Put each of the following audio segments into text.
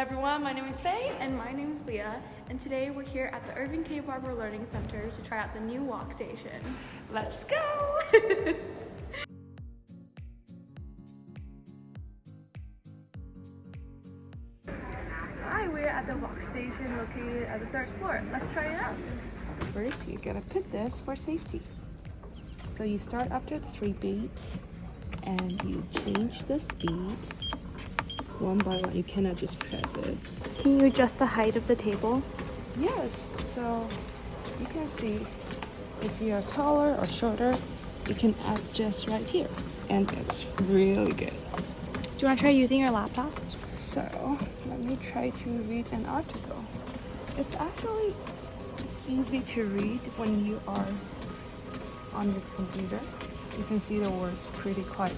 everyone, my name is Faye. And my name is Leah, and today we're here at the Irving K. Barber Learning Center to try out the new walk station. Let's go! Hi, we're at the walk station located at the third floor. Let's try it out. First, you gotta put this for safety. So you start after the three beeps and you change the speed one by one. You cannot just press it. Can you adjust the height of the table? Yes, so you can see if you are taller or shorter, you can adjust right here. And it's really good. Do you want to try using your laptop? So let me try to read an article. It's actually easy to read when you are on your computer. You can see the words pretty quiet.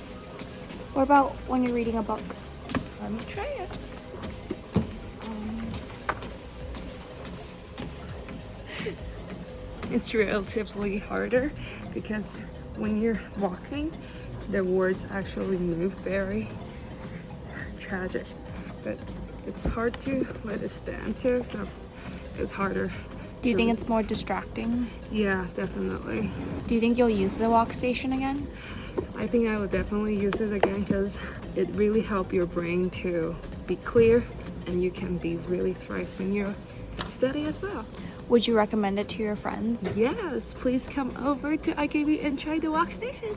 What about when you're reading a book? Let me try it. Um, it's relatively harder because when you're walking, the words actually move very tragic. But it's hard to let it stand too, so it's harder. Do you think it's more distracting? Yeah, definitely. Do you think you'll use the walk station again? I think I will definitely use it again because it really helps your brain to be clear and you can be really thrive when you're study as well. Would you recommend it to your friends? Yes, please come over to IKB and try the walk station.